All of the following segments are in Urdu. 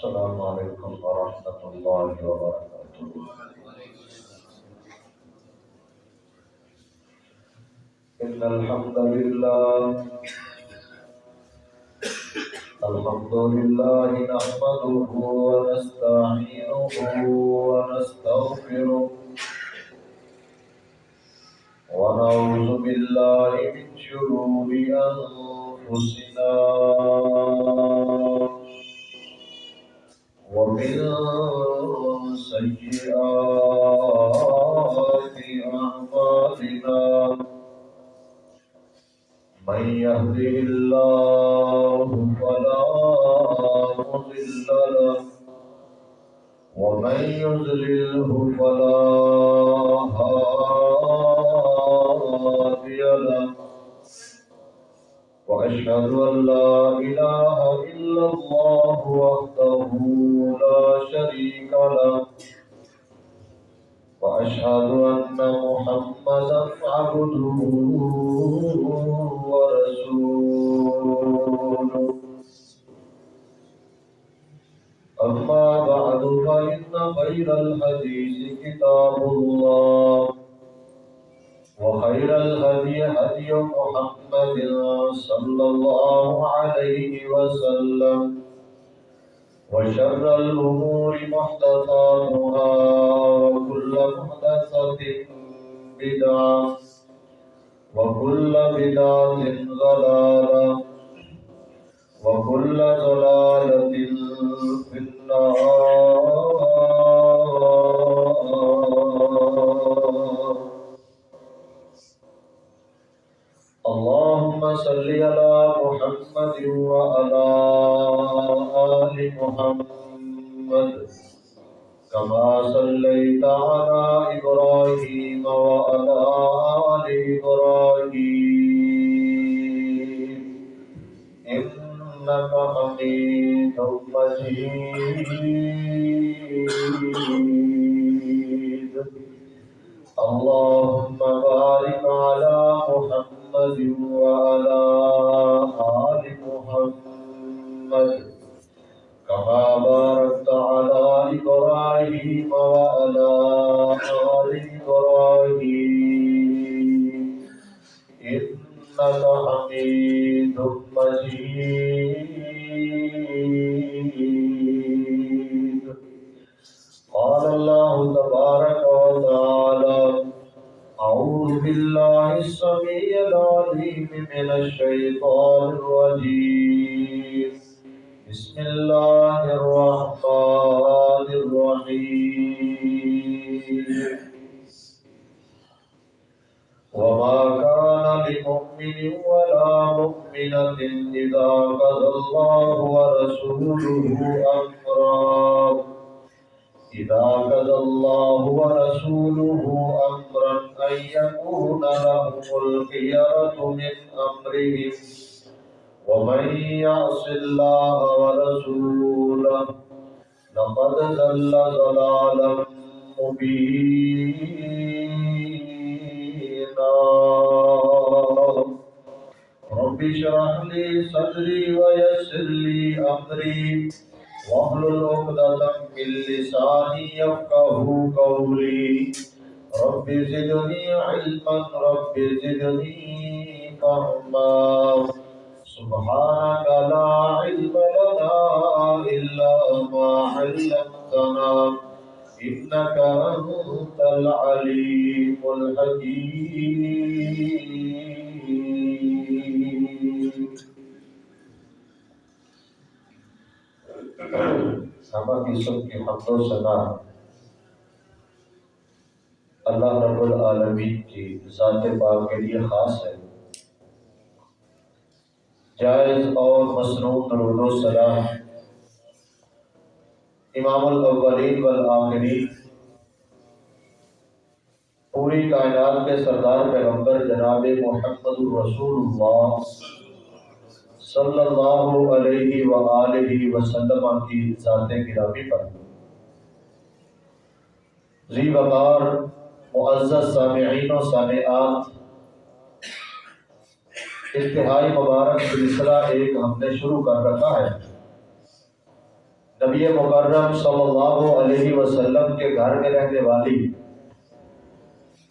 السلام علیکم ورحمۃ اللہ وبرکاتہ۔ ان الحمد لله الحمد لله نحمده ونستعينه ونستغفره ونعوذ بالله من شرور أنفسنا ومن سيئات أعمالنا من يهده الله فلا مضل له ومن يضلله فلا هادي له وأشهد أن لا إله إلا الله وحده لا شريك له. وأشهد أن محمدا عبده ورسوله. أما بعد، فإن خير الحديث كتاب الله. وخير الهدي هدي محمد محمد صلى الله عليه وسلم. وشر الأمور محدثاتها وكل محدثة بدعة وكل بدعة ضلالة وكل ضلالة في النار. اللهم صل على محمد وعلى آل محمد. كما صليت على إبراهيم وعلى آل إبراهيم. إنك حميد مجيد. اللهم بارك على محمد محمد وعلى آل محمد كما باركت على إبراهيم وعلى آل إبراهيم إنك حميد مجيد. بالله السميع العليم من الشيطان الرجيم. بسم الله الرحمن الرحيم. وما كان لمؤمن ولا مؤمنة إذا قضى الله ورسوله أمرا. إذا قضى الله ورسوله أمرا. أن يكون لهم الخيرة من أمرهم ومن يعص الله ورسوله لقد ضل ضلالا مبينا رب اشرح لي صدري ويسر لي أمري واحلل عقدة من لساني يفقه قولي رب زدني علما، رب زدني فهما. سبحانك لا علم لنا إلا ما علمتنا، إنك أنت العليم الحكيم. سما کی سب کی حمد و ثنا اللہ رب العالمین کی ذات پاک کے لیے خاص ہے۔ جائز اور مصنوع درود و سلام۔ امام الاولین والآخرین۔ پوری کائنات کے سردار پیغمبر جناب محمد الرسول اللہ صلی اللہ علیہ وآلہ وسلم کی ذات گرامی پر۔ ذی وقار معزز سامعین و سامعات، انتہائی مبارک سلسلہ ایک ہم نے شروع کر رکھا ہے۔ نبی مکرم صلی اللہ علیہ وسلم کے گھر میں رہنے والی،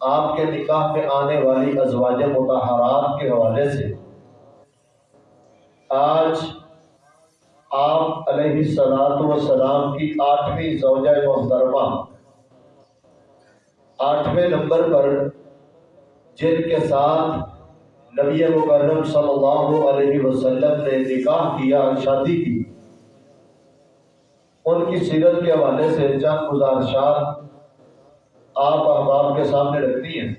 آپ کے نکاح میں آنے والی ازواج متحرات کے حوالے سے، آج آپ علیہ سلاد وسلام کی آٹھویں زوجہ محترمہ آٹھویں نمبر پر جن کے ساتھ نبی مکرم صلی اللہ علیہ وسلم نے نکاح کیا، شادی کی، ان کی سیرت کے حوالے سے چند گزارشات آپ احباب کے سامنے رکھتی ہیں۔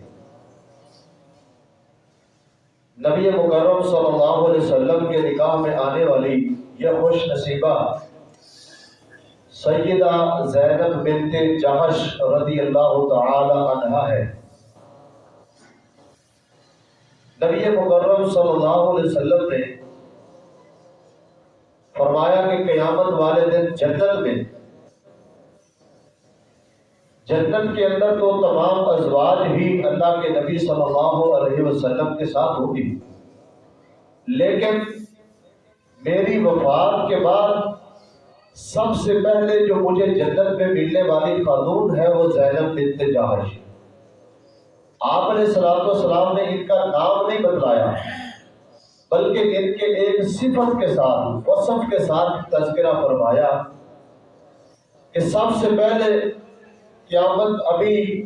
نبی مکرم صلی اللہ علیہ وسلم کے نکاح میں آنے والی یہ خوش نصیبہ سیدہ زینب بنت جہش رضی اللہ تعالی عنہ ہے۔ نبی مکرم صلی اللہ علیہ وسلم نے فرمایا کہ قیامت والے دن جنت میں جنت کے اندر تو تمام ازواج ہی اللہ کے نبی صلی اللہ علیہ وسلم کے ساتھ ہوگی۔ لیکن میری وفات کے بعد سب سے پہلے جو مجھے جنت میں ملنے والی قانون ہے وہ زینب بنت جہش آپ نے سلام و سلام نے ان کا نام نہیں بتلایا، بلکہ ان کے ایک صفت کے ساتھ، وصف کے ساتھ تذکرہ فرمایا کہ سب سے پہلے قیامت ابھی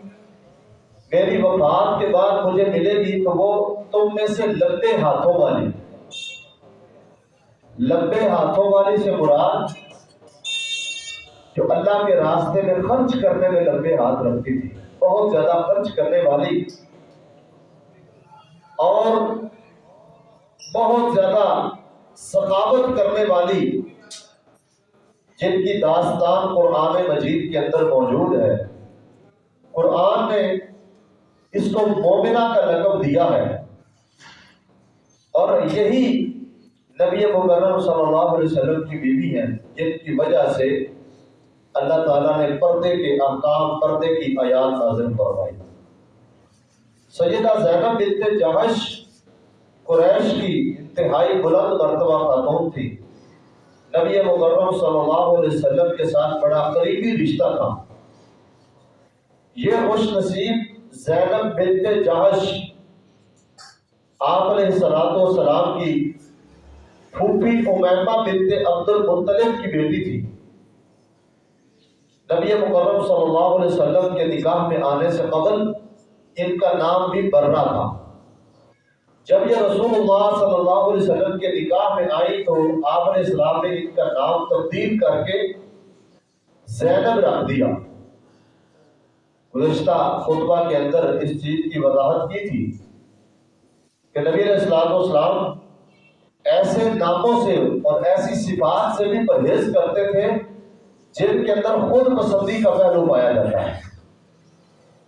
میری وفات کے بعد مجھے ملے گی تو وہ تم میں سے لمبے ہاتھوں والی لمبے ہاتھوں والی سے مراد جو اللہ کے راستے میں خرچ کرنے میں لمبے ہاتھ رکھتی تھی، بہت زیادہ خرچ کرنے والی۔ اور بہت زیادہ ثقافت کرنے والی، جن کی داستان قرآن مجید کے اندر موجود ہے۔ قرآن نے اس کو مومنہ کا لقب دیا ہے۔ اور یہی نبی مکرم صلی اللہ علیہ وسلم کی بیوی ہے جن کی وجہ سے اللہ تعالیٰ نے پردے کے احکام پردے کی آیات نازل فرمائی۔ سیدہ زینب بنت جہش قریش کی انتہائی بلند مرتبہ خاتون تھی۔ نبی مکرم صلی اللہ علیہ وسلم کے ساتھ بڑا قریبی رشتہ تھا۔ یہ خوش نصیب زینب بنت جہش آپ علیہ السلام و سلام کی پھوپھی امیمہ بنت عبد المطلب کی بیٹی تھی۔ نبی مکرم صلی اللہ علیہ وسلم کے نکاح میں آنے سے قبل ان کا نام بھی برنا تھا۔ جب یہ رسول اللہ صلی اللہ علیہ وسلم کے نکاح میں آئی تو آپ علیہ السلام نے ان کا نام تبدیل کر کے زینب رکھ دیا۔ گزشتہ خطبہ کے اندر اس چیز کی وضاحت کی تھی کہ نبی علیہ السلام والسلام ایسے ناموں سے اور ایسی صفات سے بھی پرہیز کرتے تھے جن کے اندر خود پسندی کا پہلو پایا جاتا ہے۔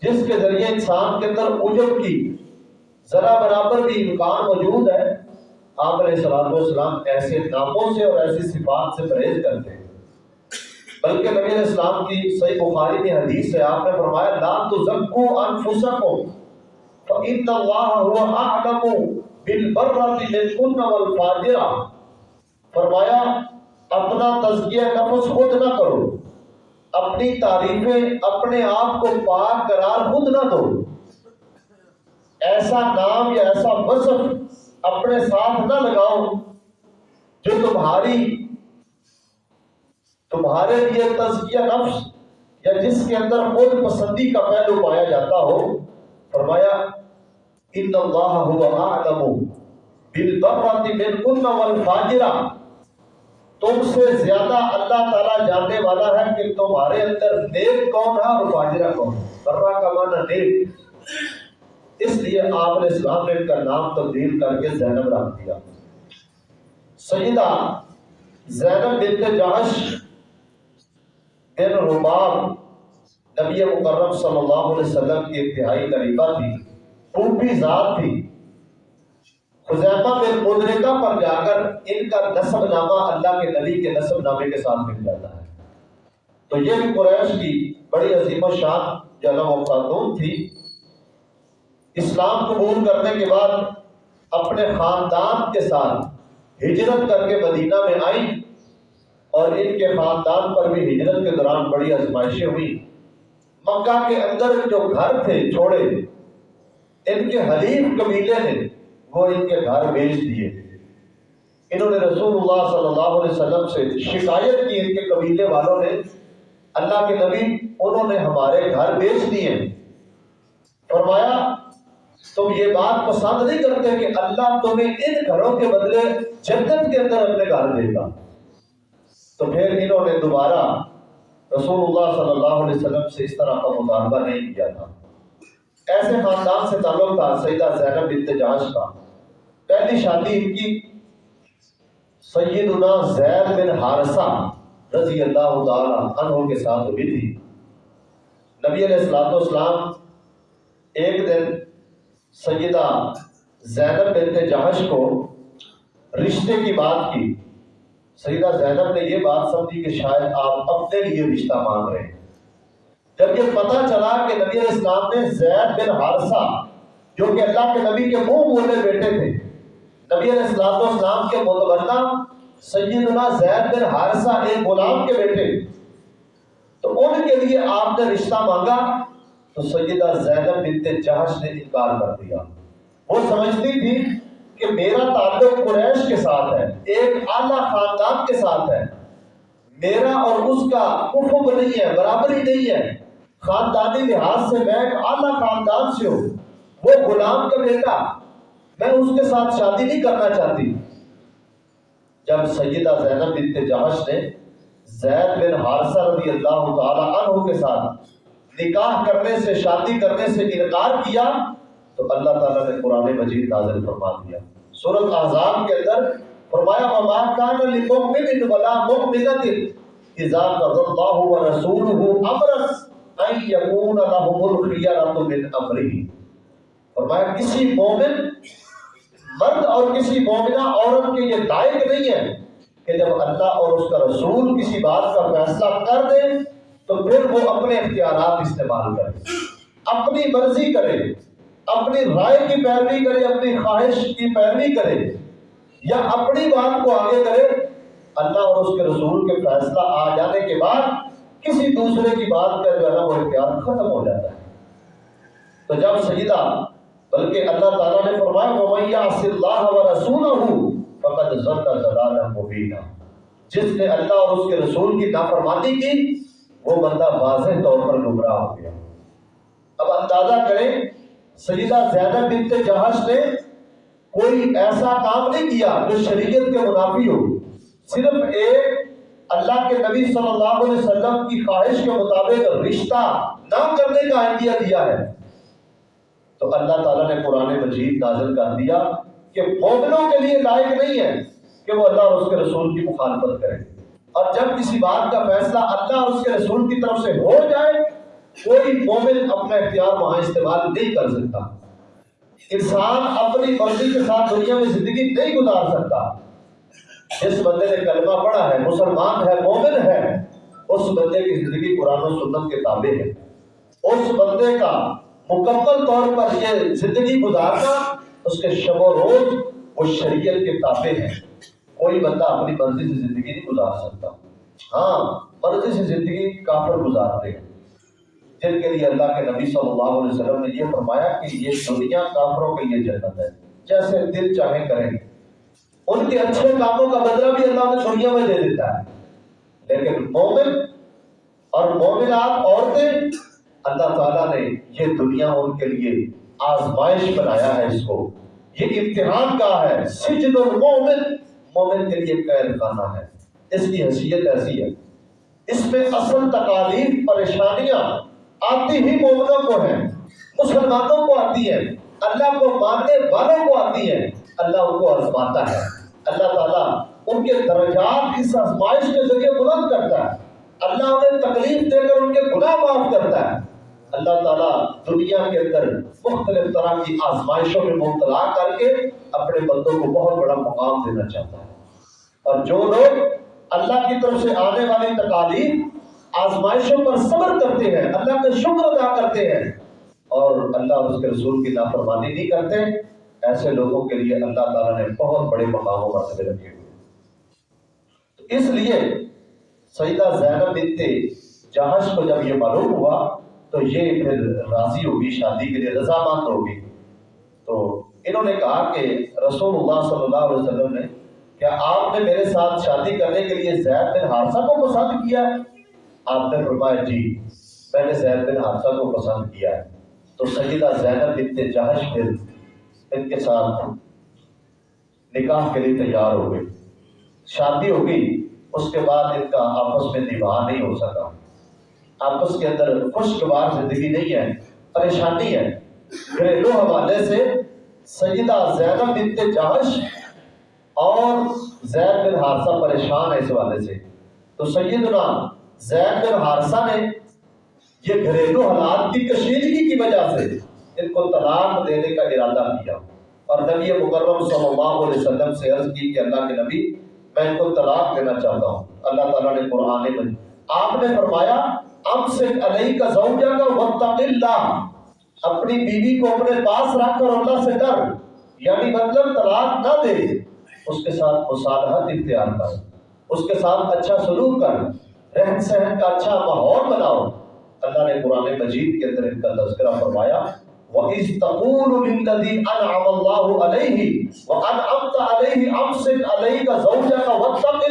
جس کے ذریعے انسان کے اندر اجب کی ذرا برابر بھی امکان موجود ہے آپ علیہ السلام والسلام ایسے ناموں سے اور ایسی صفات سے پرہیز کرتے ہیں۔ بلکہ نبی علیہ السلام کی صحیح بخاری میں حدیث ہے آپ نے فرمایا، لا تزکو انفسکم فإن اللہ هو اعلم بالبرۃ للکن والفاجرہ فرمایا اپنا تزکیہ نفس خود نہ کرو۔ اپنی تعریفیں اپنے آپ کو پاک قرار خود نہ دو۔ ایسا نام یا ایسا وصف اپنے ساتھ نہ لگاؤ جو تمہاری تمہارے لیے تزکیہ نفس یا جس کے اندر خود پسندی کا پہلو پایا جاتا ہو۔ فرمایا، ان اللہ هو اعلم بالبرۃ منکن والفاجرہ تم سے زیادہ اللہ تعالیٰ جاننے والا ہے کہ تمہارے اندر نیک کون ہے اور فاجرہ کون ہے؟ برہ کا معنی نیک۔ اس لیے آپ نے اسلام نے ان کا نام تبدیل کر کے زینب رکھ دیا۔ سیدہ زینب بنت جہش بن رباب نبی مکرم صلی اللہ علیہ وسلم کی انتہائی قریبہ تھی پوپی ذات تھی۔ خزیمہ بن مدرکہ پر جا کر ان کا نصب نامہ اللہ کے نبی کے نصب نامے کے ساتھ مل جاتا ہے۔ تو یہ بھی قریش کی بڑی عظیم و شان جنم و خاتون تھی۔ اسلام قبول کرنے کے بعد اپنے خاندان کے ساتھ ہجرت کر کے مدینہ میں آئیں اور ان کے خاندان پر بھی ہجرت کے دوران بڑی آزمائشیں ہوئی مکہ کے اندر جو گھر تھے چھوڑے، ان کے حلیف قبیلے نے وہ ان کے گھر بیچ دیے۔ انہوں نے رسول اللہ صلی اللہ علیہ وسلم سے شکایت کی ان کے قبیلے والوں نے۔ اللہ کے نبی، انہوں نے ہمارے گھر بیچ دیے۔ فرمایا، تم یہ بات پسند نہیں کرتے کہ اللہ تمہیں ان گھروں کے بدلے جنت کے اندر اپنے گھر دے گا۔ تو پھر انہوں نے دوبارہ رسول اللہ صلی اللہ علیہ وسلم سے اس طرح کا مطالبہ نہیں کیا تھا۔ ایسے خاندان سے تعلق تھا، سیدہ زینب بنت جاش کا۔ پہلی شادی ان کی سیدنا زید بن حارثہ رضی اللہ تعالی عنہ کے ساتھ ہوئی تھی۔ نبی علیہ السلام والسلام ایک دن سیدہ زینب بنت جہش کو رشتے کی بات کی۔ سیدہ زینب نے یہ بات سمجھی کہ شاید آپ اپنے لیے رشتہ مانگ رہے ہیں۔ جب یہ پتہ چلا کہ نبی علیہ السلام نے زید بن حارثہ جو کہ اللہ کے نبی کے منہ بولے بیٹے تھے نبی علیہ السلام والسلام کے متبنہ سیدنا زید بن حارثہ ایک غلام کے بیٹے۔ تو ان کے لیے آپ نے رشتہ مانگا، تو سیدہ زینب بنت جہش نے انکار کر دیا۔ وہ سمجھتی تھی کہ میرا تعلق قریش کے ساتھ ہے، ایک اعلیٰ خاندان کے ساتھ ہے۔ میرا اور اس کا افق نہیں ہے، برابری نہیں ہے۔ خاندانی لحاظ سے میں ایک اعلیٰ خاندان سے ہوں۔ وہ غلام کا بیٹا میں اس کے ساتھ شادی نہیں کرنا چاہتی۔ جب سیدہ زینب بنت جہش نے زید بن حارثہ رضی اللہ تعالی عنہ کے ساتھ نکاح کرنے سے، شادی کرنے سے انکار کیا، تو اللہ تعالیٰ نے قرآن مجید نازل فرما دیا۔ سورت احزاب کے اندر فرمایا، وما كان لمؤمن ولا مؤمنة اذا قضى الله ورسوله امرا ان يكون لهم الخيار من امره فرمایا، کسی مومن مرد اور کسی مومنہ عورت کے یہ لائق نہیں ہے کہ جب اللہ اور اس کا رسول کسی بات کا فیصلہ کر دے، تو پھر وہ اپنے اختیارات استعمال کرے۔ اپنی مرضی کرے، اپنی رائے کی پیروی کرے، اپنی خواہش کی پیروی کرے، یا اپنی بات کو آگے کرے، اللہ اور اس کے رسول کے فیصلہ آ جانے کے بعد کسی دوسرے کی بات کا جو ہے نا وہ اختیار ختم ہو جاتا ہے۔ تو جب سیدہ بلکہ اللہ تعالیٰ نے فرمایا وَمَيَّا صِلَّ اللَّهَ وَرَسُولَهُ فَقَدْ زَرْتَ زَلَالًا مُبِينًا۔ جس نے اللہ اور اس کے رسول کی نافرمانی کی، وہ بندہ واضح طور پر گمراہ ہو گیا۔ اب اندازہ کریں، سیدہ زینب بنت جہش نے کوئی ایسا کام نہیں کیا جو شریعت کے منافی ہو۔ صرف ایک اللہ کے نبی صلی اللہ علیہ وسلم کی خواہش کے مطابق رشتہ نہ کرنے کا آئیڈیا دیا ہے۔ تو اللہ تعالیٰ نے قرآن مجید نازل کر دیا کہ مومنوں کے لیے لائق نہیں ہے کہ وہ اللہ اور اس کے رسول کی مخالفت کریں۔ اور جب کسی بات کا فیصلہ اللہ اور اس کے رسول کی طرف سے ہو جائے، کوئی مومن اپنا اختیار وہاں استعمال نہیں کر سکتا۔ انسان اپنی مرضی کے ساتھ دنیا میں زندگی نہیں گزار سکتا۔ جس بندے نے کلمہ پڑھا ہے، مسلمان ہے، مومن ہے، اس بندے کی زندگی قرآن و سنت کے تابع ہے۔ اس بندے کا مکمل طور پر یہ زندگی گزارنا اس کے شب و روز وہ شریعت کے تابع ہے کوئی بندہ اپنی مرضی سے زندگی نہیں گزار سکتا۔ ہاں مرضی سے زندگی کافر گزارتے ہیں۔ جن کے لیے اللہ کے نبی صلی اللہ علیہ وسلم نے یہ فرمایا کہ یہ دنیا کافروں کے لیے جنت ہے۔ جیسے دل چاہے کریں۔ ان کے اچھے کاموں کا بدلہ بھی اللہ نے دنیا میں دے دیتا ہے۔ لیکن مومن اور مومنات عورتیں اللہ تعالیٰ نے یہ دنیا ان کے لیے آزمائش بنایا ہے اس کو۔ یہ امتحان کا ہے۔ سجن المومن مومن کے لیے قید خانہ ہے۔ اس کی حیثیت ایسی ہے۔ اس میں اصل تکالیف پریشانیاں آتی ہی مومنوں کو ہیں، مسلمانوں کو آتی ہے اللہ کو ماننے والوں کو آتی ہے اللہ ان کو آزماتا ہے۔ اللہ تعالیٰ ان کے درجات اس آزمائش کے ذریعے بلند کرتا ہے۔ اللہ انہیں تکلیف دے کر ان کے گناہ معاف کرتا ہے۔ اللہ تعالیٰ دنیا کے اندر مختلف طرح کی آزمائشوں میں مبتلا کر کے اپنے بندوں کو بہت بڑا مقام دینا چاہتا ہے۔ اور جو لوگ اللہ کی طرف سے آنے والی تکالیف آزمائشوں پر صبر کرتے ہیں، اللہ کا شکر ادا کرتے ہیں اور اللہ اور اس کے رسول کی نافرمانی نہیں کرتے، ایسے لوگوں کے لیے اللہ تعالیٰ نے بہت بڑے مقاموں پر رکھے ہوئے اس لیے سیدہ زینب بنت جہش کو جب یہ معلوم ہوا تو یہ پھر راضی ہوگی، شادی کے لیے رضامند ہوگی۔ تو انہوں نے کہا کہ رسول اللہ صلی اللہ علیہ وسلم نے کیا آپ نے میرے ساتھ شادی کرنے کے لیے زید بن حادثہ کو پسند کیا؟ ہے آپ نے فرمایا جی میں نے زید بن حادثہ کو پسند کیا۔ ہے تو سیدہ زینب بنت جہش پھر ان کے ساتھ نکاح کے لیے تیار ہو گئی شادی ہو گئی، اس کے بعد ان کا آپس میں نباہ نہیں ہو سکا۔ آپس کے اندر خوشگوار زندگی نہیں ہے، پریشانی ہے۔ گھریلو حوالے سے سیدہ زینب بنت جہش اور زید بن حارثہ پریشان ہے اس حوالے سے۔ تو سیدنا زید بن حارثہ نے یہ گھریلو حالات کی کشیدگی کی وجہ سے ان کو طلاق دینے کا ارادہ کیا۔ اور نبی مکرم صلی اللہ علیہ وسلم سے عرض کی کہ اللہ کے نبی، میں ان کو طلاق دینا چاہتا ہوں۔ اللہ تعالیٰ نے قرآن میں آپ نے فرمایا علیہ کا زوجہ کا اللہ اپنی بیوی کو اپنے پاس رکھ کر اللہ سے ڈر یعنی مطلب طلاق نہ دے، اس کے ساتھ مصالحت اختیار کر، اس کے ساتھ اچھا سلوک کر، رہن سہن کا اچھا ماحول بناؤ۔ اللہ نے قرآن مجید کے اندر ان کا تذکرہ فرمایا، وَإِذْ تَقُولُ لِلَّذِي أَنْعَمَ اللَّهُ عَلَيْهِ عَلَيْهِ أَمْسِكْ عَلَيْكَ زَوْجَكَ وَاتَّقِ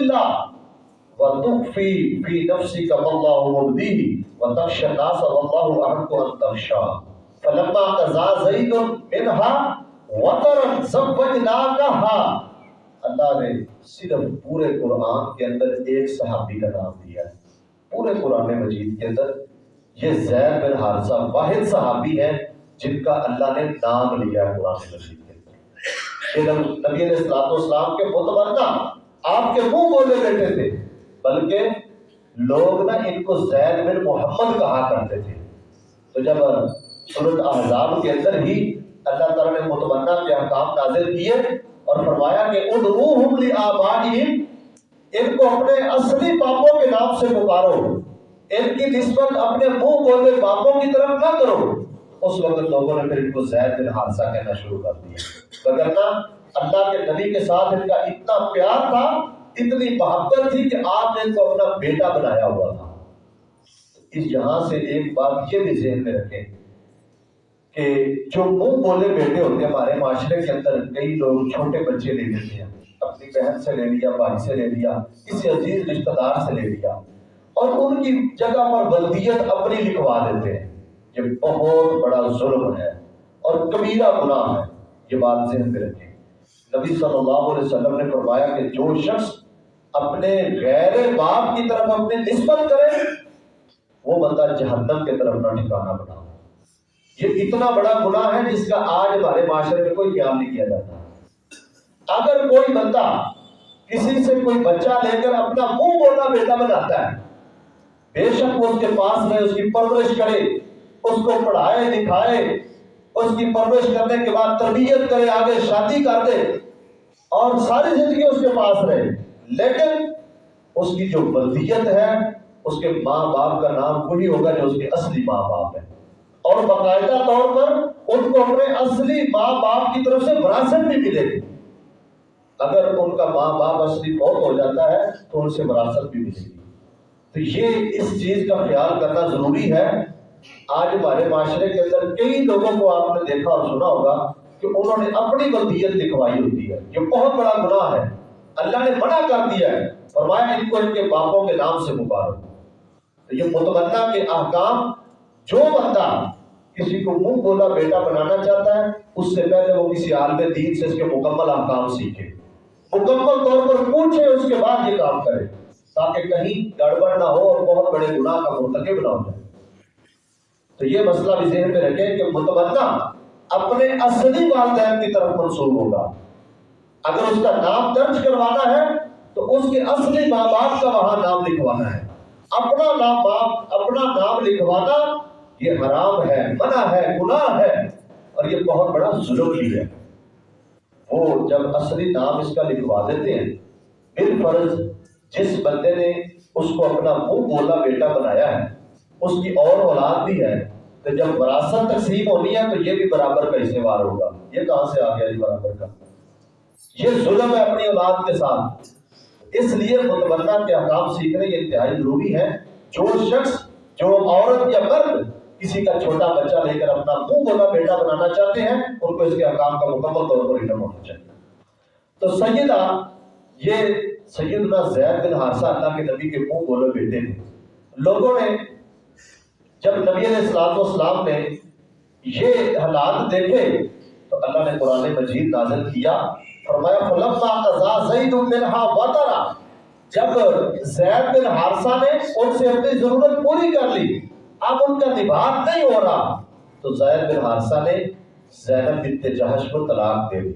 وَتُخْفِي فِي نَفْسِكَ مَا اللَّهُ مُبْدِيهِ وَتَخْشَى النَّاسَ وَاللَّهُ أَحَقُّ أَن تَخْشَاهُ. فَلَمَّا قَضَىٰ زَيْدٌ مِنْهَا وَطَرًا زَوَّجْنَاكَهَا. اللہ نے صرف پورے قرآن کے اندر ایک صحابی کا نام دیا ہے۔ پورے قرآن مجید کے اندر یہ زید بن حارثہ واحد صحابی ہے جن کا اللہ نے نام لیا ہے قرآن مجید کے اندر۔ یہ نبی علیہ السلام کے متمنہ آپ کے منہ بولے بیٹھے تھے۔ بلکہ لوگ نا ان کو زید بن محمد کہا کرتے تھے۔ تو جب سورت احزاب کے اندر ہی اللہ تعالیٰ نے متمنہ کے احکام نازل کیے اور فرمایا کہ ادعوہم لآبائہم، ان کو اپنے اصلی باپوں کے نام سے پکارو۔ ان کی نسبت اپنے منہ بولے باپوں کی طرف نہ کرو۔ اس وقت لوگوں نے پھر ان کو زید بن حادثہ کہنا شروع کر دیا۔ وگرنہ اللہ کے نبی کے ساتھ ان کا اتنا پیار تھا اتنی محبت تھی کہ آپ نے ان کو اپنا بیٹا بنایا ہوا تھا۔ اس یہاں سے ایک بات یہ بھی ذہن میں رکھیں کہ جو منہ بولے بیٹے ہوتے ہیں، ہمارے معاشرے کے اندر کئی لوگ چھوٹے بچے لے لیتے ہیں، اپنی بہن سے لے لیا، بھائی سے لے لیا، کسی عزیز رشتہ دار سے لے لیا، اور ان کی جگہ پر بلدیت اپنی لکھوا دیتے ہیں۔ یہ بہت بڑا ظلم ہے اور کبیرہ گناہ ہے، یہ بات ذہن میں رکھیں۔ نبی صلی اللہ علیہ وسلم نے فرمایا کہ جو شخص اپنے غیر باپ کی طرف اپنے نسبت کرے، وہ بندہ جہنم کے طرف نہ ٹھکانا بنا۔ یہ اتنا بڑا گناہ ہے جس کا آج ہمارے معاشرے میں کوئی قیام نہیں کیا جاتا۔ اگر کوئی بندہ کسی سے کوئی بچہ لے کر اپنا منہ بولا بیٹا بناتا ہے، بے شک وہ اس کے پاس رہے اس کی پرورش کرے، اس کو پڑھائے، لکھائے، اس کی پرورش کرنے کے بعد تربیت کرے، آگے شادی کر دے اور ساری زندگی اس کے پاس رہے۔ لیکن اس کی جو بلدیت ہے، اس کے ماں باپ کا نام وہی ہوگا جو اس کے اصلی ماں باپ ہے اور باقاعدہ طور پر ان کو اپنے اصلی ماں باپ کی طرف سے وراثت بھی ملے گی۔ اگر ان کا ماں باپ اصلی فوت ہو جاتا ہے، تو ان سے وراثت بھی ملے گی۔ تو یہ اس چیز کا خیال کرنا ضروری ہے۔ آج ہمارے معاشرے کے اندر کئی لوگوں کو آپ نے دیکھا اور سنا ہوگا کہ انہوں نے اپنی بلدیت لکھوائی ہوتی ہے۔ یہ بہت بڑا گناہ ہے۔ اللہ نے منع کر دیا ہے۔ فرمایا، ان کو ان کے باپوں کے نام سے مبارک۔ تو یہ متمنا کے احکام، جو بندہ کسی کو منہ بولا بیٹا بنانا چاہتا ہے، اس سے پہلے وہ کسی عالم دین سے اس کے مکمل احکام سیکھے۔ مکمل طور پر پوچھے، اس کے بعد یہ کام کرے۔ تاکہ کہیں گڑبڑ نہ ہو اور بہت بڑے گناہ کا مرتکب نہ ہو جائے۔ تو یہ مسئلہ بھی ذہن میں رکھے کہ متبدہ اپنے اصلی والدین کی طرف منسوب ہوگا۔ اگر اس کا نام درج کروانا ہے تو اس کے اصلی ماں باپ کا وہاں نام لکھوانا ہے۔ اپنا نام باپ، اپنا نام لکھوانا، یہ حرام ہے، منع ہے، گناہ ہے، اور یہ بہت بڑا ظلم بھی ہے۔ وہ جب اصلی نام اس کا لکھوا دیتے ہیں، بال فرض جس بندے نے اس کو اپنا منہ بولا، بیٹا بنایا ہے، اس کی اور اولاد بھی ہے، تو جب وراثت تقسیم ہونی ہے تو یہ بھی برابر کا حصے وار ہوگا۔ یہ کہاں سے آ گیا برابر کا؟ یہ ظلم ہے اپنی اولاد کے ساتھ۔ اس لیے متبنہ کے احکام سیکھنے یہ انتہائی ضروری ہے۔ جو شخص، جو عورت یا مرد کسی کا چھوٹا بچہ لے کر اپنا منہ بولا بیٹا بنانا چاہتے ہیں، ان کو اس کے احکام کا مکمل طور پر علم ہونا چاہیے۔ تو سیدہ، یہ سیدنا زید بن حارثہ اللہ کے نبی کے منہ بولے بیٹے تھے۔ لوگوں نے جب نبی علیہ السلام والسلام نے یہ حالات دیکھے، تو اللہ نے قرآن مجید نازل کیا۔ فرمایا، فلما قضا زید منها وطرا. جب زید بن حارثہ نے ان سے اپنی ضرورت پوری کر لی، اب ان کا نبھات نہیں ہو رہا، تو زید بن حارثہ نے زینب بنت جہش کو طلاق دے دی۔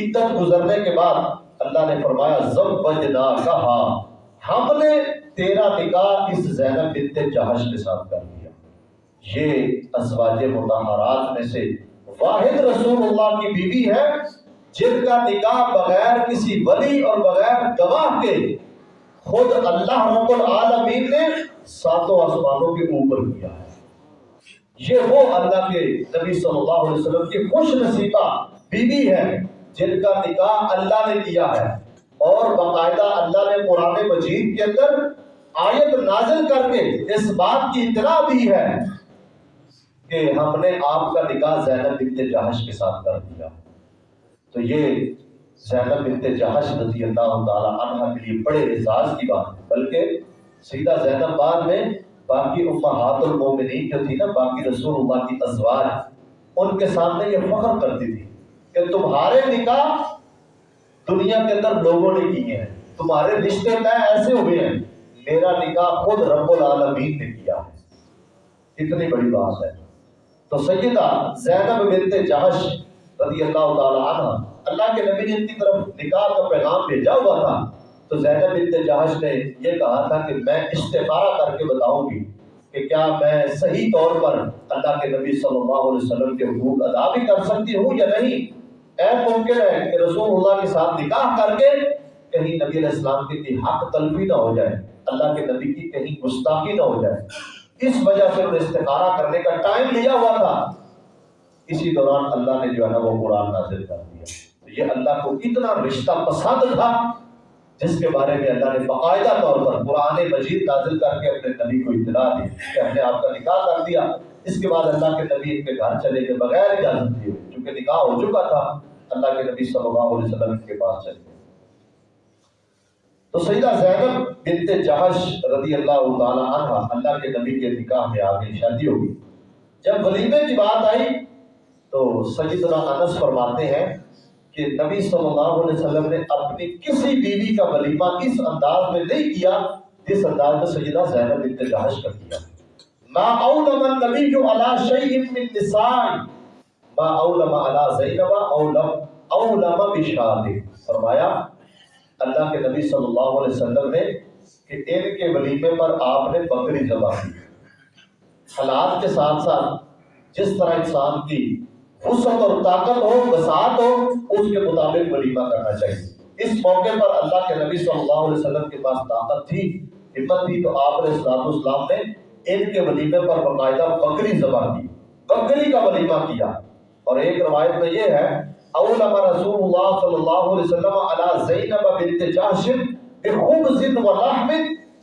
عدت گزرنے کے بعد اللہ نے فرمایا، زوجنا کہا ہم نے تیرا نکاح اس زینب بنت جہش کے ساتھ کر دیا۔ یہ ازواج مطہرات میں سے واحد رسول اللہ کی بیوی ہے۔ جن کا نکاح بغیر کسی ولی اور بغیر گواہ کے خود اللہ رب العالمین نے ساتوں آسمانوں کے اوپر کیا ہے۔ یہ وہ اللہ کے نبی صلی اللہ علیہ وسلم کی خوش نصیبہ بیوی ہے جن کا نکاح اللہ نے کیا ہے۔ اور باقاعدہ اللہ نے قرآن مجید کے اندر آیت نازل کر کے اس بات کی اطلاع دی ہے کہ ہم نے آپ کا نکاح زینب بنت جہش کے ساتھ کر دیا۔ تو یہ زینب بنت جہش رضی اللہ تعالیٰ عنہ کے لیے بڑے اعزاز کی بات ہے، بلکہ سیدھا زینب بعد میں باقی امہات المومنین جو تھی نا، باقی رسول اللہ کی ازواج، ان کے سامنے یہ فخر کرتی تھی کہ تمہارے نکاح دنیا کے اندر لوگوں نے کیے ہیں، تمہارے رشتے طے ایسے ہوئے ہیں، میرا نکاح خود رب العالمین نے کیا ہے۔ اتنی بڑی بات ہے۔ تو سیدہ زینب بنت جہش رضی اللہ تعالی عنہ، اللہ کے نبی نے ان کی طرف نکاح کا پیغام بھیجا ہوا تھا۔ تو زینب بنت جہش نے یہ کہا تھا کہ میں استخارہ کر کے بتاؤں گی کہ کیا میں صحیح طور پر اللہ کے نبی صلی اللہ علیہ وسلم کے حقوق ادا بھی کر سکتی ہوں یا نہیں؟ اے ممکن ہے کہ رسول اللہ کے ساتھ نکاح کر کے کہیں نبی علیہ السلام کی حق تلفی نہ ہو جائے، اللہ کے نبی کی کہیں گستاخی نہ ہو جائے۔ اس وجہ سے انہیں استخارہ کرنے کا ٹائم لیا ہوا تھا۔ اسی دوران اللہ نے جو ہے نا وہ قرآن نازل کر دیا۔ تو یہ اللہ کو اتنا رشتہ پسند تھا، جس کے بارے میں اللہ نے باقاعدہ طور پر قرآن مجید نازل کر کے اپنے نبی کو اطلاع دی، کہ ہم نے آپ کا نکاح کر دیا۔ اس کے بعد اللہ کے نبی ان کے گھر چلے گئے بغیر اجازت دیے۔ چونکہ نکاح ہو چکا تھا، اللہ کے نبی صلی اللہ علیہ وسلم کے پاس چلے گئے۔ تو سیدہ زینب بنت جہش رضی اللہ تعالی عنہ اللہ کے نبی کے نکاح میں آگے شادی ہوگی جب ولیمے کی بات آئی تو سیدنا انس فرماتے ہیں کہ نبی صلی اللہ علیہ وسلم نے اپنی کسی بیوی کا ولیمہ اس انداز میں نہیں کیا جس انداز میں سیدہ زینب بنت جہش کا کیا۔ ما اولم النبی جو علا شیء من نساء۔ ما اولم علا زینب اولم اولم بشاد فرمایا، اللہ کے نبی صلی اللہ علیہ وسلم نے کہ ان کے ولیمے پر آپ نے بکری ذبح کی۔ حالات کے ساتھ ساتھ جس طرح انسان کی وسعت اور طاقت ہو، بساط ہو، اس کے مطابق ولیمہ کرنا چاہیے۔ اس موقع پر اللہ کے نبی صلی اللہ علیہ وسلم کے پاس طاقت تھی، ہمت تھی، تو آپ نے اسلام اسلام نے ان کے ولیمے پر باقاعدہ بکری ذبح کی بکری کا ولیمہ کیا۔ اور ایک روایت میں یہ ہے اولما رسول اللہ صلی اللہ علیہ وسلم علی زینب بنت جہش بخبز و لحم۔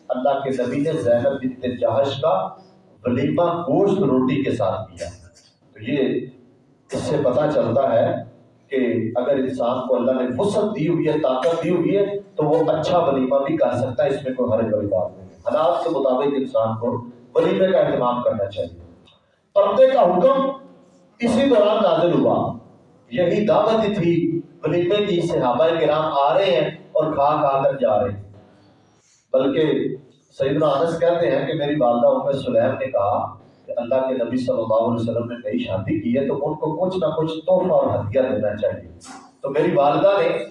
اللہ کے نبی نے زینب بنت جہش کا ولیمہ گوشت روٹی کے ساتھ کیا۔ تو یہ اس سے پتہ چلتا ہے کہ اگر انسان کو اللہ نے وسعت دی ہوئی ہے، طاقت دی ہوئی ہے، تو وہ اچھا ولیمہ بھی کر سکتا ہے اس میں کوئی حرج بڑی بات نہیں حالات کے مطابق انسان کو ولیمے کا اہتمام کرنا چاہیے۔ پردے کا حکم اسی دوران نازل ہوا۔ یہی دعوت تھی ولیمے کی، صحابہ کرام آ رہے ہیں اور کھا کھا کر جا رہے ہیں۔ بلکہ سیدنا انس کہتے ہیں کہ میری والدہ ام سلیم نے کہا کہ اللہ کے نبی صلی اللہ علیہ وسلم نے نئی شادی کی ہے تو ان کو کچھ نہ کچھ تحفہ اور ہدیہ دینا چاہیے۔ تو میری والدہ نے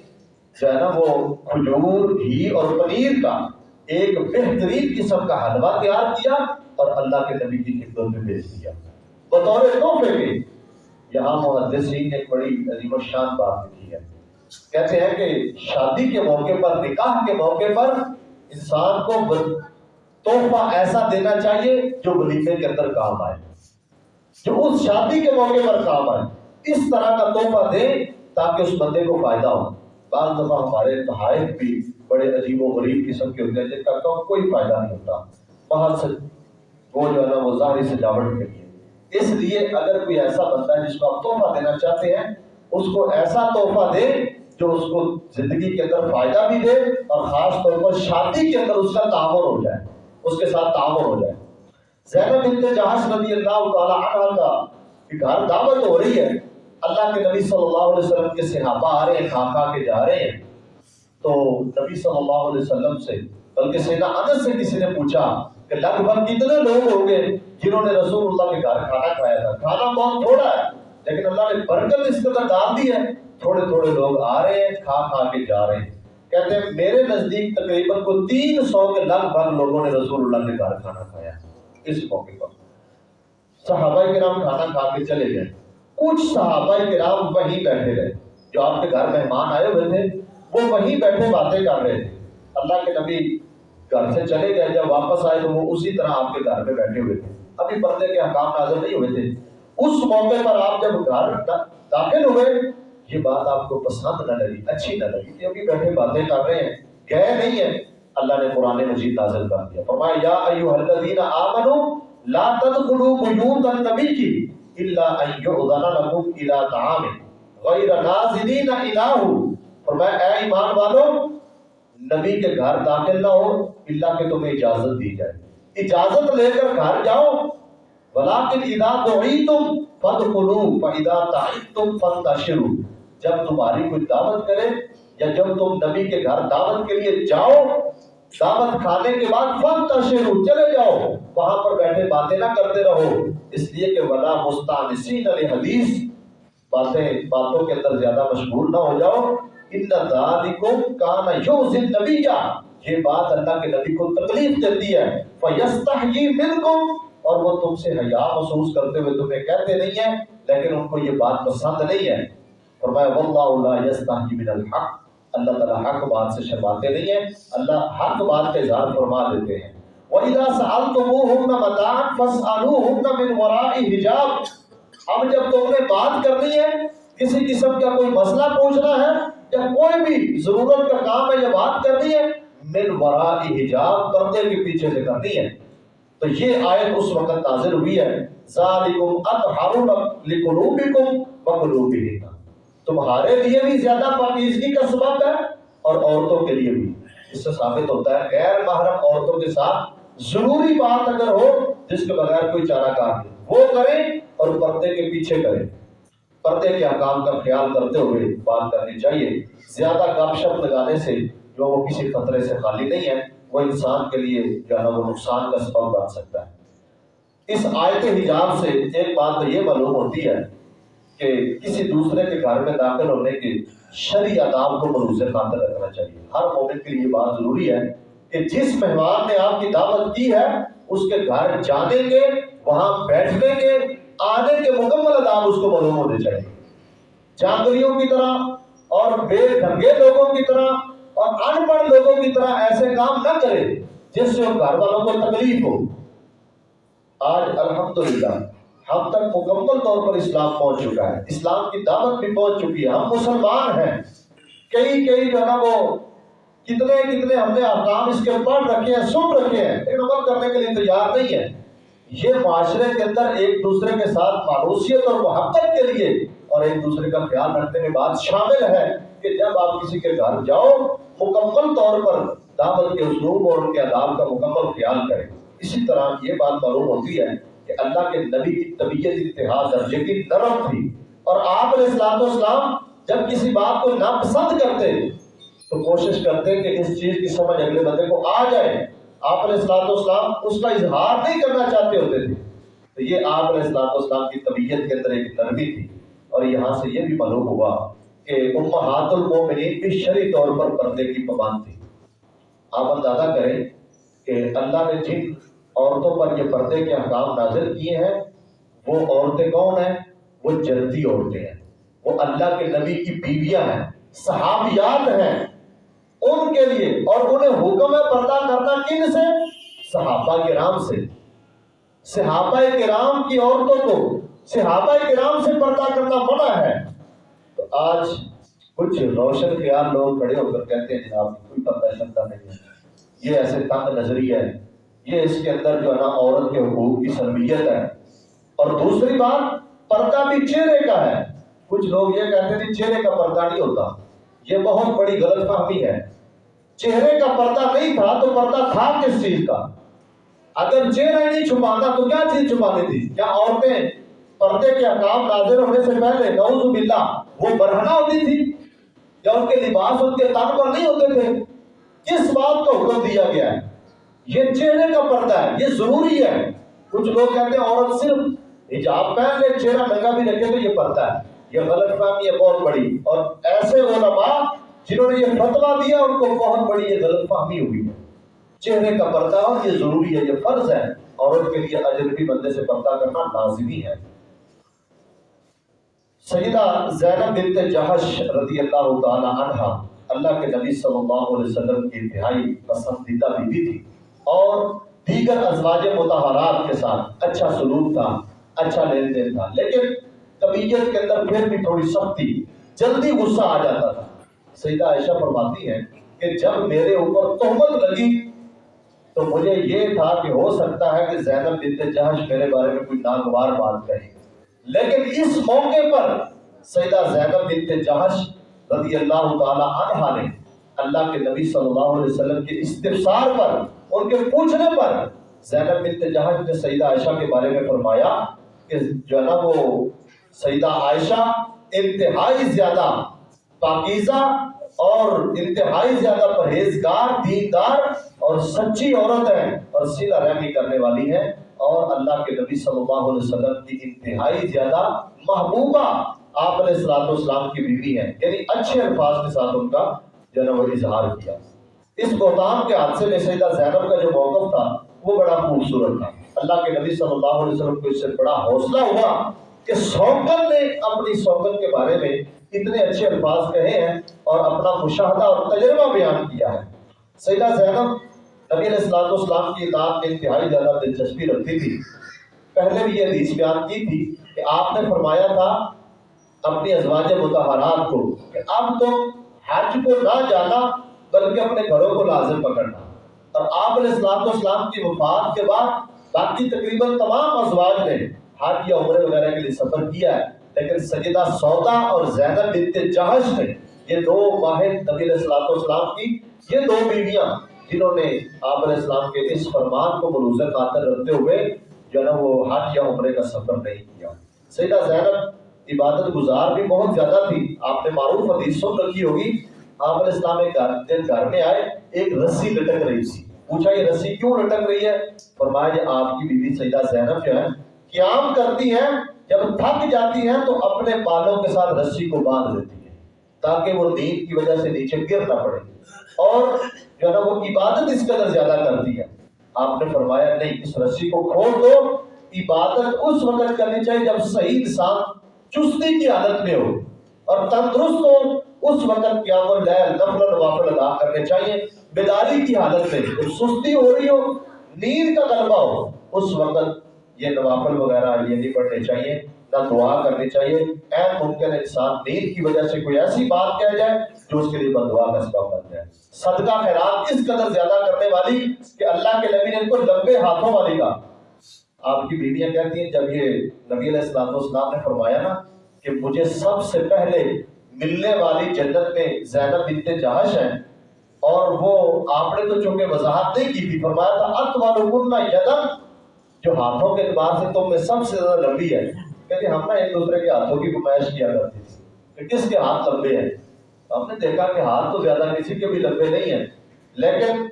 جو ہے نا وہ کھجور، گھی اور پنیر کا ایک بہترین قسم کا حلوہ تیار کیا اور اللہ کے نبی کی خدمت میں بھیج دیا۔ بطور تحفے کے یہاں محدثین نے ایک بڑی عظیم الشان بات لکھی ہے۔ کہتے ہیں کہ شادی کے موقع پر، نکاح کے موقع پر انسان کو تحفہ ایسا دینا چاہیے جو ولیمے کے اندر کام آئے، جو اس شادی کے موقع پر کام آئے۔ اس طرح کا تحفہ دیں تاکہ اس بندے کو فائدہ ہو۔ بعض دفعہ ہمارے تحائف بھی بڑے عجیب و غریب قسم کے ہوتے ہیں، جن کا کوئی فائدہ نہیں ہوتا۔ باہر سے وہ جو ہے نا، وہ ظاہری سجاوٹ کے لیے۔ اس لیے اگر کوئی ایسا بندہ ہے جس کو آپ تحفہ دینا چاہتے ہیں، اس کو ایسا تحفہ دے جو اس کو زندگی کے اندر فائدہ بھی دے اور خاص طور پر شادی کے اندر اس کا تعاون ہو جائے۔ اس کے ساتھ تعاون ہو جائے۔ زینب بنت جہاز رضی اللہ تعالی عنہ کا گھر دعوت ہو رہی ہے۔ اللہ کے نبی صلی اللہ علیہ وسلم کے صحابہ آ رہے ہیں کھا کھا کے جا رہے ہیں۔ تو نبی صلی اللہ علیہ وسلم سے، بلکہ سیدہ انس سے کسی نے پوچھا کہ لگ بھگ کتنے لوگ ہوں گے جنہوں نے رسول اللہ کے گھر کھانا کھایا تھا؟ کھانا بہت تھوڑا ہے، لیکن اللہ نے برکت اس قدر ڈال دی ہے۔ تھوڑے تھوڑے لوگ آ رہے ہیں، کھا کھا کے جا رہے ہیں۔ کہتے ہیں میرے نزدیک تقریباً کو تین سو کے لگ بھگ لوگوں نے رسول اللہ کے گھر کھانا کھایا اس موقع پر۔ صحابہ کرام کھانا کھا کے چلے گئے۔ کچھ صحابہ کرام وہیں بیٹھے رہے۔ جو آپ کے گھر مہمان آئے ہوئے تھے، وہ وہیں بیٹھے باتیں کر رہے تھے۔ اللہ کے نبی گھر سے چلے گئے، جب واپس آئے تو وہ اسی طرح آپ کے گھر میں بیٹھے ہوئے تھے۔ ابھی پردے کے حکام نازل نہیں ہوئے تھے۔ اس موقع پر آپ جب گھر داخل ہوئے یہ بات آپ کو پسند نہ لگی، اچھی نہ لگی، کیونکہ بیٹھے باتیں کر رہے ہیں، گئے نہیں ہیں۔ اللہ نے قرآن مجید نازل کر دیا۔ فرمایا، یا ایوہ الذین آمنوا لا تدخلوا بیوت النبی کی الا ان یؤذن لکم الى طعام غیر ناظرین الہ فرمایا، اے ایمان والو، نبی کے گھر داخل نہ ہو، اللہ کہ تمہیں اجازت دی جائے۔ اجازت لے کر گھر جاؤ، ولیکن اذا دعیتم فدخلوا فاذا تعیتم فانتشروا۔ جب تمہاری کوئی دعوت کرے یا جب تم نبی کے گھر دعوت کے لیے جاؤ، دعوت کھانے کے بعد فن فانتشروا چلے جاؤ، وہاں پر بیٹھے باتیں نہ کرتے رہو۔ اس لیے کہ ولا مستانسین الحدیث باتیں باتوں کے اندر زیادہ مشغول نہ ہو جاؤ۔ ان ذالکم کان یؤذی النبی یہ بات اللہ کے نبی کو تکلیف دیتی ہے۔ فیستحیی منکم، اور وہ تم سے حیا محسوس کرتے ہوئے تمہیں کہتے نہیں ہیں، لیکن ان کو یہ بات پسند نہیں ہے۔ فرمایا، واللہ لا یستحی من الحق. اللہ تعالی حق بات سے شرماتے نہیں ہیں، اللہ حق بات کا اظہار فرما دیتے ہیں۔ وَإِذَا سَأَلْتُمُوهُنَّ مَتَاعًا فَاسْأَلُوهُنَّ مِنْ وَرَاءِ حِجَابٍ۔ اب جب تم نے بات کرنی ہے، کسی قسم کا کوئی مسئلہ پوچھنا ہے، یا کوئی بھی ضرورت کا کام ہے، یا بات کرنی ہے، من وراء حجاب، پردے کے پیچھے سے کرنی ہے۔ تو یہ آیت اس وقت نازل ہوئی ہے۔ ذالکم اطہر لقلوبکم وقلوبہم تمہارے لیے بھی زیادہ پاکیزگی کا سبب ہے اور عورتوں کے لیے بھی۔ اس سے ثابت ہوتا ہے، غیر محرم عورتوں کے ساتھ ضروری بات اگر ہو، جس کے بغیر کوئی چارہ کار نہیں۔ وہ کریں اور پردے کے پیچھے کریں۔ پردے کے حکام کا خیال کرتے ہوئے بات کرنی چاہیے۔ زیادہ گپ شپ لگانے سے جو وہ کسی خطرے سے خالی نہیں ہے، وہ انسان کے لیے جو ہے وہ نقصان کا سبب بن سکتا ہے۔ اس آیت حجاب سے ایک بات تو یہ معلوم ہوتی ہے کہ کسی دوسرے کے گھر میں داخل ہونے کے شرعی آداب کو مروز خاطر رکھنا چاہیے۔ ہر مومن کے لیے یہ بات ضروری ہے کہ جس مہمان نے آپ کی دعوت کی ہے، اس کے گھر جانے کے، وہاں بیٹھنے کے، آنے کے مکمل آداب اس کو معلوم ہونے چاہیے۔ جانگریوں کی طرح اور بے ڈھنگے لوگوں کی طرح اور ان پڑھ لوگوں کی طرح ایسے کام نہ کرے جس سے گھر والوں کو تکلیف ہو۔ آج الحمدللہ ہم تک مکمل طور پر اسلام پہنچ چکا ہے۔ اسلام کی دعوت بھی پہنچ چکی ہے۔ ہم مسلمان ہیں۔ کئی کئی جو ہے نا وہ کتنے کتنے ہم نے احکام اس کے پڑھ رکھے ہیں، سن رکھے ہیں، لیکن عمل کرنے کے لیے تیار نہیں ہے یہ معاشرے کے اندر ایک دوسرے کے ساتھ مانوسیت اور محبت کے لیے اور ایک دوسرے کا خیال رکھنے میں بات شامل ہے کہ جب آپ کسی کے گھر جاؤ، مکمل طور پر دعوت کے اسلوب اور ان کے آداب کا مکمل خیال کریں۔ اسی طرح یہ بات معلوم ہوتی ہے کہ اللہ کے نبی کی طبیعت اتحاد درجے کی نرم تھی اور آپ علیہ السلام اسلام جب کسی بات کو ناپسند کرتے تو کوشش کرتے کہ اس چیز کی سمجھ اگلے بندے کو آ جائے۔ آپ علیہ السلام اسلام اس کا اظہار نہیں کرنا چاہتے ہوتے تھے۔ تو یہ آپ علیہ السلام اسلام کی طبیعت کے اندر ایک نرمی تھی۔ اور یہاں سے یہ بھی معلوم ہوا کہ امہات المومنین بھی شرعی طور پر پردے کی پابند تھی آپ اندازہ کریں کہ اللہ نے جن عورتوں پر یہ پردے کے حکام نازل کیے ہیں۔ وہ عورتیں کون ہیں؟ وہ جلدی عورتیں ہیں۔ وہ اللہ کے نبی کی بیویاں ہیں۔ صحابیات ہیں۔ ان کے لیے اور انہیں حکم ہے پردہ کرنا کن سے؟ صحابہ کرام سے۔ صحابہ کرام کی عورتوں کو صحابہ کرام سے پردہ کرنا منع ہے۔ تو آج کچھ روشن خیال لوگ کھڑے ہو کر کہتے ہیں، جناب، کوئی پتہ شرطہ نہیں ہے۔ یہ ایسے تنگ نظریہ ہے یہ اس کے اندر جو ہے نا عورت کے حقوق کی سلمیت ہے۔ اور دوسری بات، پردہ بھی چہرے کا ہے۔ کچھ لوگ یہ کہتے ہیں چہرے کا پردہ نہیں ہوتا۔ یہ بہت بڑی غلط فہمی ہے۔ چہرے کا پردہ نہیں تھا تو پردہ تھا کس چیز کا؟ اگر چہرہ نہیں چھپانا تو کیا چیز چھپانی تھی کیا عورتیں پردے کے احکام نازل ہونے سے پہلے نعوذ باللہ وہ برہنہ ہوتی تھی؟ یا ان کے لباس ان کے تن پر نہیں ہوتے تھے؟ کس بات کا حکم دیا گیا ہے؟ یہ چہرے کا پردہ ہے، یہ ضروری ہے۔ کچھ لوگ کہتے ہیں عورت صرف حجاب پہن لے، چہرہ ننگا بھی رکھے تو یہ پردہ ہے۔ یہ غلط فہمی ہے، بہت بڑی۔ اور ایسے علماء جنہوں نے یہ فتوا دیا، ان کو بہت بڑی یہ غلط فہمی ہوئی ہے۔ چہرے کا پردہ، اور یہ ضروری ہے، یہ فرض ہے۔ عورت کے لیے اجنبی بندے سے پردہ کرنا لازمی ہے۔ سیدہ زینب بنت جہش رضی اللہ تعالی عنہ اللہ کے نبی صلی اللہ علیہ وسلم کی انتہائی پسندیدہ بیوی تھی۔ اور دیگر ازواج متحرات کے ساتھ اچھا سلوک تھا اچھا لین دین تھا۔ لیکن طبیعت کے اندر پھر بھی تھوڑی سختی، جلدی غصہ آ جاتا تھا۔ سیدہ عائشہ فرماتی ہے کہ جب میرے اوپر تہمت لگی تو مجھے یہ تھا کہ ہو سکتا ہے کہ زینب بنت جہش میرے بارے میں کوئی ناگوار بات کہے۔ لیکن اس موقع پر سیدہ زینب بنت جہش رضی اللہ تعالی عنہ نے اللہ کے نبی صلی اللہ علیہ وسلم کے استفسار پر ان کے پوچھنے پر زینب بنت جہش نے سیدہ عائشہ کے بارے میں فرمایا کہ جو ہے نا وہ سیدہ عائشہ انتہائی زیادہ پاکیزہ اور انتہائی زیادہ پرہیزگار، دیندار اور سچی عورت ہے اور سیدھا رحمی کرنے والی ہے اور اللہ کے نبی صلی اللہ علیہ وسلم کی انتہائی زیادہ محبوبہ آپ علیہ السلام اسلام کی بیوی ہے یعنی اچھے الفاظ کے ساتھ ان کا جو ہے وہ اظہار کیا۔ اس بہتان کے حادثے میں سیدہ زینب کا جو موقف تھا، وہ بڑا خوبصورت تھا۔ اللہ کے نبی صلی اللہ علیہ وسلم کو اس سے بڑا حوصلہ ہوا کہ سوکن نے اپنی سوکن کے بارے میں اتنے اچھے الفاظ کہے ہیں اور اپنا مشاہدہ اور تجربہ بیان کیا ہے۔ سیدہ زینب نبی علیہ السلام اسلام کی اطاعت میں انتہائی زیادہ دلچسپی رکھتی تھی۔ پہلے بھی یہ حدیث بیان کی تھی کہ آپ نے فرمایا تھا اپنی ازواج متحرات کو کہ اب تم حج کو نہ جانا بلکہ اپنے گھروں کو لازم پکڑنا۔ اور آپ علیہ السلام و اسلام کی وفات کے بعد باقی تقریباً تمام ازواج نے حج یا عمرے وغیرہ کے لیے سفر کیا ہے، لیکن سجدہ سودا اور زینب بنت جہش نے یہ دو واحد نبی علیہ السلام والسلام کی، یہ دو بیویاں جنہوں نے آپ علیہ السلام کے اس فرمان کو ملوز خاطر رکھتے ہوئے جو ہے نا وہ حج یا عمرے کا سفر نہیں کیا۔ سیدہ زینب عبادت گزار بھی بہت زیادہ تھی۔ آپ نے معروف حدیث سن رکھی ہوگی آپ علیہ السلام ایک دن گھر میں آئے، ایک رسی لٹک رہی تھی۔ پوچھا، یہ رسی کیوں لٹک رہی ہے؟ فرمایا، یہ آپ کی بیوی سیدہ زینب جو ہے، قیام کرتی ہیں، جب تھک جاتی ہیں تو اپنے بالوں کے ساتھ رسی کو باندھ دیتی ہے تاکہ وہ نیند کی وجہ سے نیچے گر نہ پڑے۔ اور جو ہے نا، وہ عبادت اس قدر زیادہ کرتی ہے۔ آپ نے فرمایا، نہیں، اس رسی کو کھول دو۔ عبادت اس وقت کرنی چاہیے جب صحیح انسان چستی کی حالت میں ہو اور تندرست ہو۔ اس وقت کیا وہ لہر نفل نوافل ادا کرنے چاہیے۔ بیداری کی حالت میں سستی ہو رہی ہو، نیند کا غلبہ ہو، اس وقت یہ نوافل وغیرہ یہ نہیں پڑھنے چاہیے، نہ دعا کرنی چاہیے۔ اے ممکن انسان، نیند کی وجہ سے کوئی ایسی بات کہہ جائے جو اس کے لیے بدعا کا سبب بن جائے۔ صدقہ خیرات اس قدر زیادہ کرنے والی کہ اللہ کے نبی نے ان کو لمبے ہاتھوں والی کا آپ کی بیویاں کہتی ہیں، جب یہ نبی علیہ السلام نے فرمایا نا کہ مجھے سب سے پہلے ملنے والی جنت میں زینب بنت جہش ہیں اور وہ آپ نے تو چونکہ وضاحت نہیں کی تھی، فرمایا تھا ات والوں یدن جو ہاتھوں کے اعتبار سے تم میں سب سے زیادہ لمبی ہے۔ کہتے ہم نا ایک دوسرے کے ہاتھوں کی نمائش کیا کرتے تھے۔ کہ کس کے ہاتھ لمبے ہیں؟ ہم نے دیکھا کہ ہاتھ تو زیادہ کسی کے بھی لمبے نہیں ہیں۔ لیکن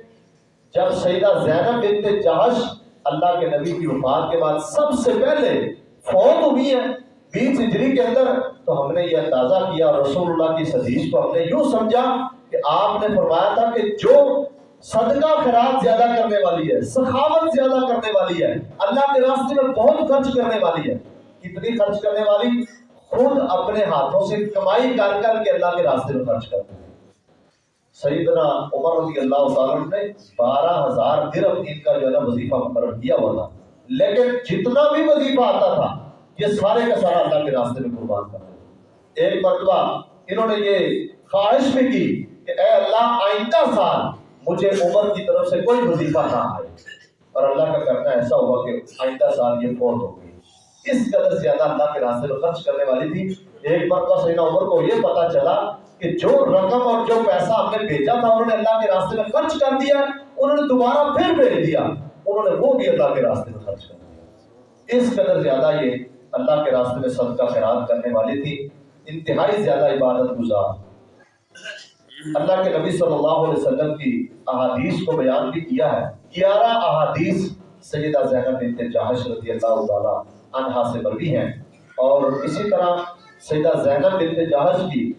جب سیدہ زینب بنت جہش اللہ کے نبی کی وفات کے بعد سب سے پہلے فوت ہوئی ہے بیس ہجری کے اندر تو ہم نے یہ اندازہ کیا، رسول اللہ کی حدیث کو ہم نے یوں سمجھا کہ آپ نے فرمایا تھا کہ جو صدقہ خیرات زیادہ کرنے والی ہے، سخاوت زیادہ کرنے والی ہے، اللہ کے راستے میں بہت خرچ کرنے والی ہے، کتنی خرچ کرنے والی؟ خود اپنے ہاتھوں سے کمائی کر کر کے اللہ کے راستے میں خرچ کرتے ہیں۔ سیدنا عمر رضی اللہ تعالیٰ نے بارہ ہزار درم ان کا جو ہے نا وظیفہ مقرر کیا ہوا تھا۔ لیکن جتنا بھی وظیفہ آتا تھا یہ سارے کا سارا اللہ کے راستے میں قربان کر کرتے ایک مرتبہ انہوں نے یہ خواہش بھی کی کہ اے اللہ، آئندہ سال مجھے عمر کی طرف سے کوئی وظیفہ نہ آئے۔ اور اللہ کا کرنا ایسا ہوا کہ آئندہ سال یہ فوت ہو گئی۔ اس قدر زیادہ اللہ کے راستے میں خرچ کرنے والی تھی۔ ایک مرتبہ سیدنا عمر کو یہ پتا چلا کہ جو رقم اور جو پیسہ ہم نے بھیجا تھا، انہوں نے اللہ کے راستے میں خرچ کر دیا۔ انہوں نے دوبارہ پھر بھیج دیا۔ انہوں نے وہ بھی اللہ کے راستے میں خرچ کر دیا۔ اس قدر زیادہ یہ اللہ کے راستے میں صدقہ خیرات کرنے والی تھی، انتہائی زیادہ عبادت گزار۔ اللہ کے نبی صلی اللہ علیہ وسلم کی احادیث کو بیان بھی کیا ہے۔ گیارہ احادیث سیدہ زینب بنت جہش رضی اللہ تعالی عنہا سے مروی ہیں۔ اور اسی طرح سیدہ زینب بنت جہش کی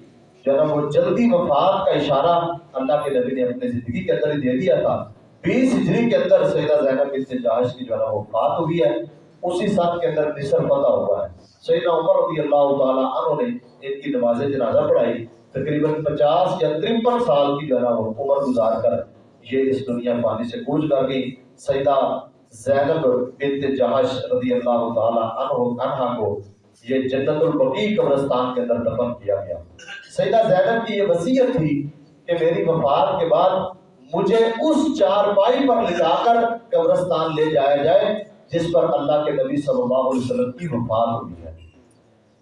جو ہے وہ جلدی وفات کا اشارہ اللہ کے نبی نے اپنے زندگی کے اندر ہی دے دیا تھا۔ بیس ہجری کے اندر سیدہ زینب بنت جہش کی جو ہے وہ وفات ہوئی ہے۔ اسی سال کے اندر نصر فتح ہوا ہے۔ سیدنا عمر رضی اللہ تعالی عنہ نے ان کی نماز جنازہ پڑھائی، تقریباً پچاس یا ترپن سال کی جو ہے نا عمر گزار کر یہ اس دنیا پانی سے کوچ کر گئی سیدہ زینب بنت جہش رضی اللہ تعالی عنہ عنہ کو یہ جنت البقیع قبرستان کے اندر دفن کیا گیا۔ سیدہ زینب کی یہ وصیت تھی کہ میری وفات کے بعد مجھے اس چار پائی پر لٹا کر قبرستان لے جایا جائے۔ جس پر اللہ کے نبی صلی اللہ علیہ وسلم کی وفات ہوئی ہے۔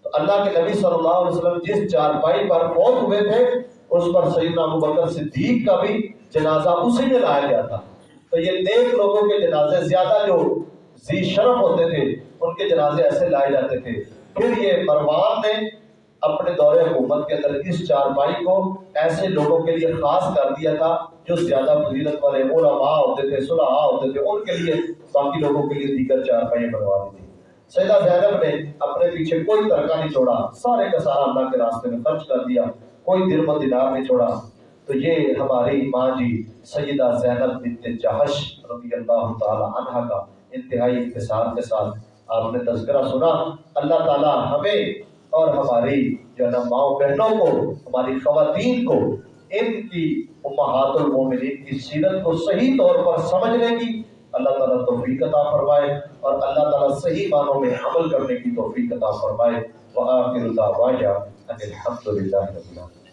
تو اللہ کے نبی صلی اللہ علیہ وسلم جس چارپائی پر فوت ہوئے تھے، اس پر سیدنا ابو بکر صدیق کا بھی جنازہ اسی میں لایا گیا تھا۔ تو یہ نیک لوگوں کے جنازے زیادہ جو زی شرف ہوتے تھے، ان کے جنازے ایسے لائے جاتے تھے۔ پھر یہ مروان نے اپنے دور حکومت کے اندر اس چارپائی کو ایسے لوگوں کے لیے خاص کر دیا تھا جو زیادہ فضیلت والے علماء ہوتے تھے صلحاء ہوتے تھے، ان کے لیے باقی لوگوں کے لیے دیگر چارپائیاں بنوا دی تھی سیدہ زینب نے اپنے پیچھے کوئی ترکہ نہیں چھوڑا، سارے کا سارا اللہ کے راستے میں خرچ کر دیا، کوئی درم و دینار نہیں چھوڑا۔ تو یہ ہماری ماں جی سیدہ زینب بنت جہش رضی اللہ تعالی عنہ کا انتہائی اختصار کے ساتھ آپ نے تذکرہ سنا۔ اللہ تعالی ہمیں اور ہماری جو ہے نا ماؤں بہنوں کو، ہماری خواتین کو، ان کی امہات المومنین کی سیرت کو صحیح طور پر سمجھنے کی اللہ تعالیٰ توفیق عطا فرمائے اور اللہ تعالیٰ صحیح معنوں میں عمل کرنے کی توفیق عطا فرمائے۔ وآخر دعوانا ان رب العالمین۔